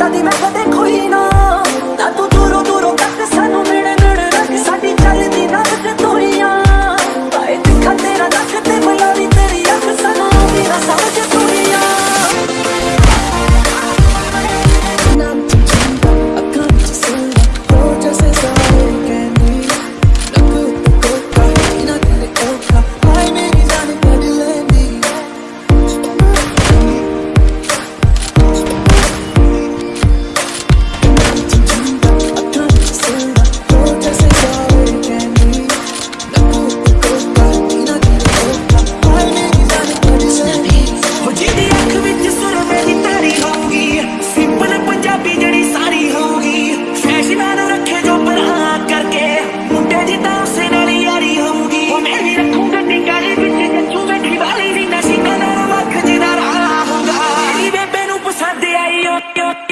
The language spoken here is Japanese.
た手間がで恋の you.